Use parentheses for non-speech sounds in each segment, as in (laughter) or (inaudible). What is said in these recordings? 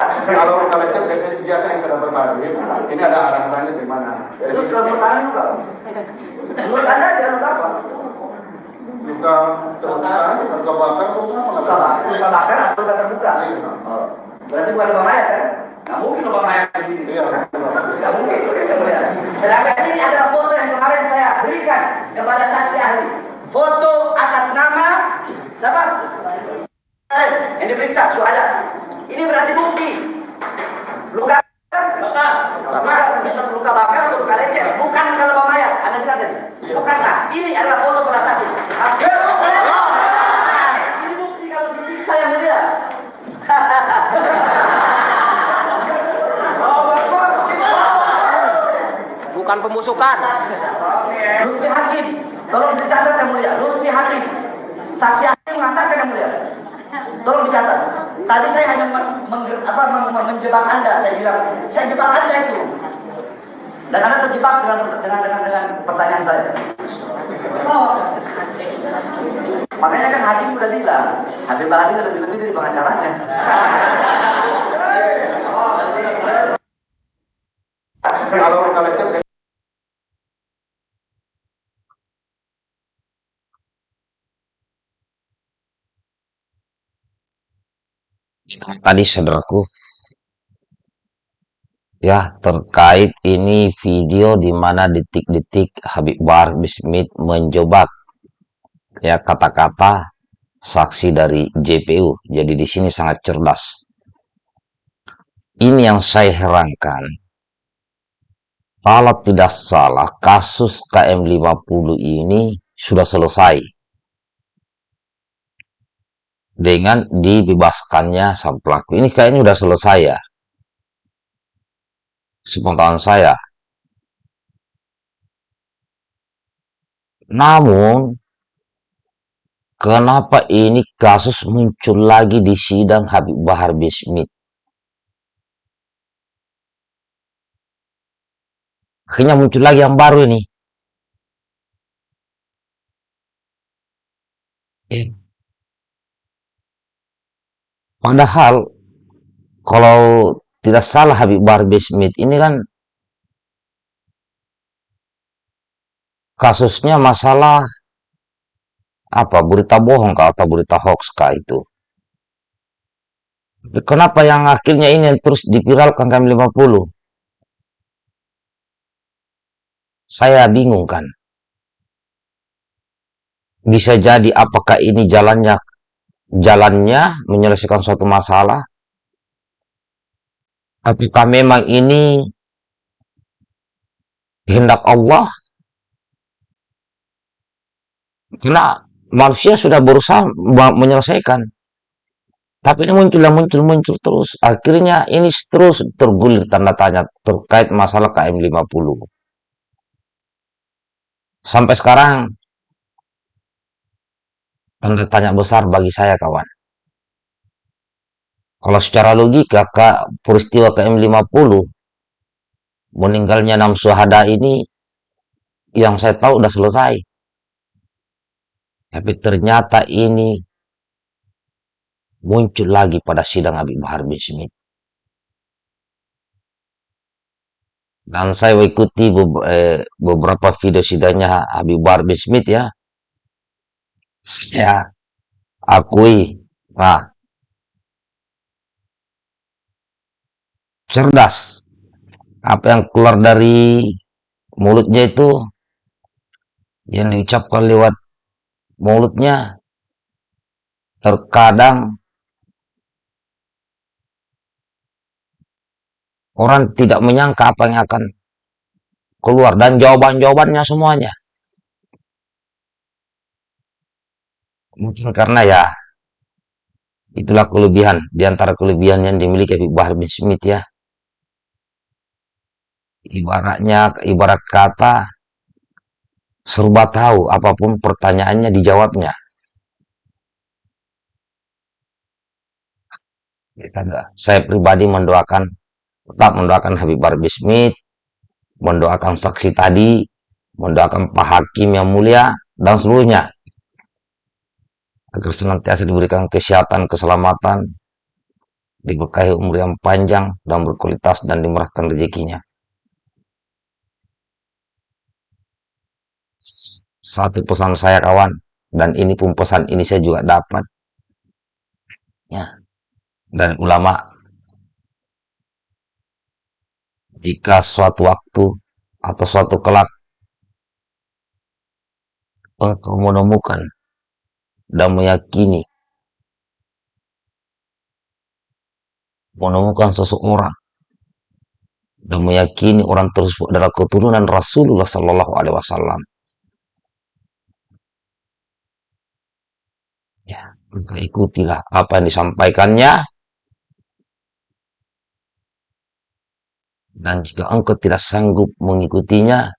Kalau lecet biasa yang sudah berbalik, ini ada arah-arahnya di mana. Itu sudah bertahan juga. Menurut Anda luka apa? Luka terbuka, luka bakar, luka apa? Luka bakar, atau luka terbuka? Iya. Berarti bukan luka mayat kan? Nggak mungkin luka mayat di sini. Iya. Nggak mungkin. Sedangkan ini adalah foto yang kemarin saya berikan kepada saksi ahli. Foto atas nama siapa? Eh, Yang diperiksa, Suhada. Ini berarti bukti. Luka bakar. Luka, bisa luka bakar atau luka lecet. Bukan kalau luka mayat. Anda lihat tadi. Bukankah? Ini adalah foto salah satu. Ini bukti kalau disiksa yang mulia. (laughs) bukan pembusukan. Lutfi Hakim, tolong dicatat yang mulia. Lutfi Hakim, saksi ahli mengatakan yang mulia. Tolong dicatat. Tadi saya hanya men- mengger- apa, men- men- menjebak Anda. Saya bilang, saya jebak Anda itu. Dan Anda terjebak dengan dengan dengan, dengan pertanyaan saya. Oh. Makanya kan Hakim udah bilang, Habib Bahari lebih lebih dari pengacaranya. Kalau luka lecet tadi saudaraku ya terkait ini video di mana detik-detik Habib Bahar Bismit menjebak ya kata-kata saksi dari JPU jadi di sini sangat cerdas. Ini yang saya herankan. Kalau tidak salah kasus KM50 ini sudah selesai dengan dibebaskannya sang pelaku. Ini kayaknya sudah selesai ya. Sepengetahuan saya. Namun, kenapa ini kasus muncul lagi di sidang Habib Bahar Bismit? Akhirnya muncul lagi yang baru ini. Eh, Padahal kalau tidak salah Habib Bahar Smith ini kan kasusnya masalah apa berita bohong kah atau berita hoax kah itu. Kenapa yang akhirnya ini yang terus dipiralkan kami 50? Saya bingung kan. Bisa jadi apakah ini jalannya jalannya menyelesaikan suatu masalah? Apakah memang ini kehendak Allah? Karena manusia sudah berusaha menyelesaikan. Tapi ini muncul muncul, muncul terus. Akhirnya ini terus tergulir tanda tanya terkait masalah KM50. Sampai sekarang tanda tanya besar bagi saya kawan. Kalau secara logika Kak, peristiwa KM50 meninggalnya enam syuhada ini yang saya tahu udah selesai. Tapi ternyata ini muncul lagi pada sidang Habib Bahar bin Smith. Dan saya beb- eh, beberapa video sidangnya Habib Bahar bin Smith ya. Saya akui, nah, cerdas. Apa yang keluar dari mulutnya itu yang diucapkan lewat mulutnya terkadang orang tidak menyangka apa yang akan keluar dan jawaban-jawabannya semuanya. Mungkin karena ya itulah kelebihan di antara kelebihan yang dimiliki Habib Bahar bin Smith ya. Ibaratnya ibarat kata serba tahu apa pun pertanyaannya dijawabnya. Saya pribadi mendoakan tetap mendoakan Habib Bahar bin Smith, mendoakan saksi tadi, mendoakan Pak Hakim yang mulia dan seluruhnya agar senantiasa diberikan kesehatan, keselamatan, diberkahi umur yang panjang dan berkualitas dan dimurahkan rezekinya. Satu pesan saya kawan, dan ini pun pesan ini saya juga dapat. Ya. Dan ulama jika suatu waktu atau suatu kelak engkau menemukan dan meyakini menemukan seseorang dan meyakini orang tersebut adalah keturunan Rasulullah Sallallahu Alaihi Wasallam. Ya, maka ikutilah apa yang disampaikannya. Dan jika engkau tidak sanggup mengikutinya,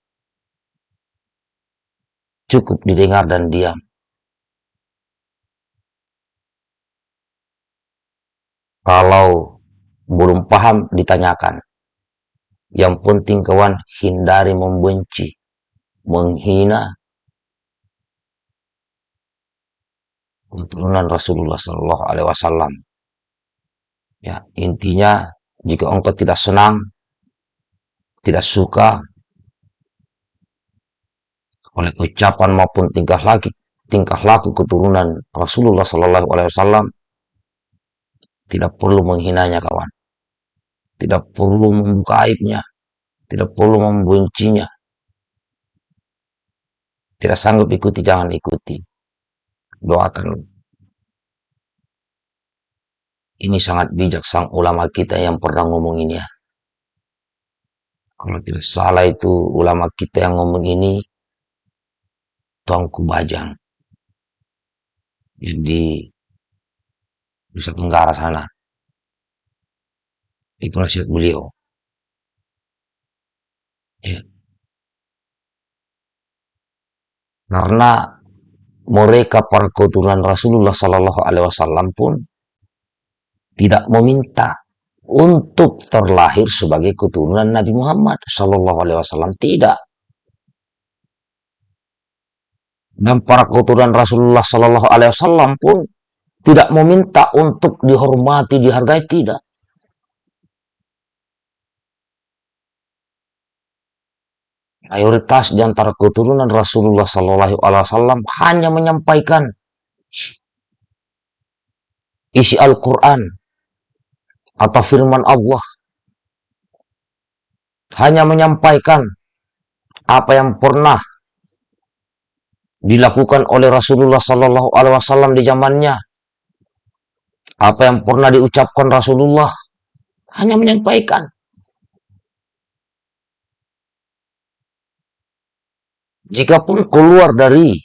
cukup didengar dan diam. Kalau belum paham, ditanyakan. Yang penting kawan, hindari membenci, menghina keturunan Rasulullah Sallallahu Alaihi Wasallam. Ya, intinya jika engkau tidak senang, tidak suka oleh ucapan maupun tingkah laku tingkah laku keturunan Rasulullah Sallallahu Alaihi Wasallam, tidak perlu menghinanya kawan. Tidak perlu membuka aibnya. Tidak perlu membencinya. Tidak sanggup ikuti, jangan ikuti. Doakan. Ini sangat bijak sang ulama kita yang pernah ngomong ini ya. Kalau tidak salah itu ulama kita yang ngomong ini Tuanku Bajang. Jadi Nusa Tenggara sana. Itu nasihat beliau. Ya. Karena mereka para keturunan Rasulullah Sallallahu Alaihi Wasallam pun tidak meminta untuk terlahir sebagai keturunan Nabi Muhammad Sallallahu Alaihi Wasallam tidak. Dan para keturunan Rasulullah Sallallahu Alaihi Wasallam pun tidak meminta untuk dihormati, dihargai, tidak. Mayoritas di antara keturunan Rasulullah Sallallahu Alaihi Wasallam hanya menyampaikan isi Al-Quran atau firman Allah. Hanya menyampaikan apa yang pernah dilakukan oleh Rasulullah Sallallahu Alaihi Wasallam di zamannya apa yang pernah diucapkan Rasulullah hanya menyampaikan. Jikapun keluar dari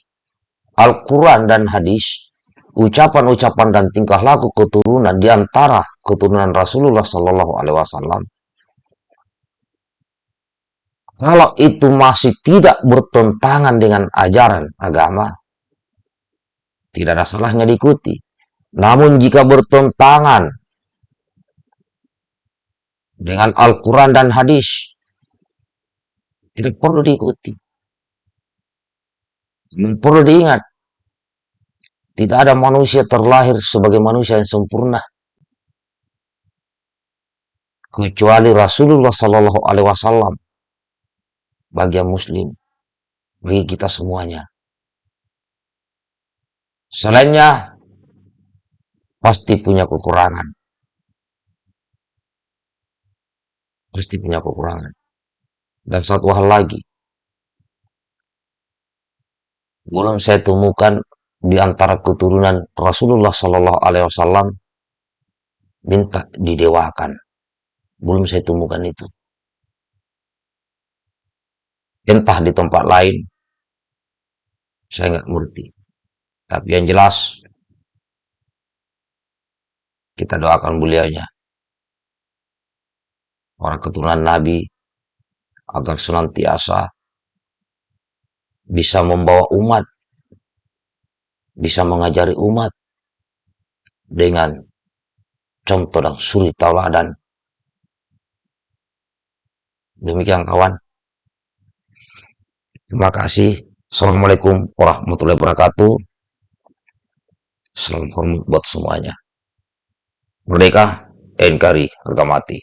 Al-Quran dan hadis, ucapan-ucapan dan tingkah laku keturunan di antara keturunan Rasulullah Sallallahu Alaihi Wasallam, kalau itu masih tidak bertentangan dengan ajaran agama, tidak ada salahnya diikuti. Namun jika bertentangan dengan Al-Quran dan hadis, tidak perlu diikuti. Namun perlu diingat, tidak ada manusia terlahir sebagai manusia yang sempurna. Kecuali Rasulullah Sallallahu Alaihi Wasallam bagi muslim, bagi kita semuanya. Selainnya, pasti punya kekurangan. Pasti punya kekurangan. Dan satu hal lagi, belum saya temukan di antara keturunan Rasulullah Sallallahu Alaihi Wasallam minta didewakan. Belum saya temukan itu. Entah di tempat lain, saya nggak mengerti. Tapi yang jelas, kita doakan beliaunya. Orang keturunan Nabi agar senantiasa bisa membawa umat, bisa mengajari umat dengan contoh dan suri tauladan. Demikian kawan. Terima kasih. Assalamualaikum warahmatullahi wabarakatuh. Selamat hormat buat semuanya. Merdeka NKRI harga mati.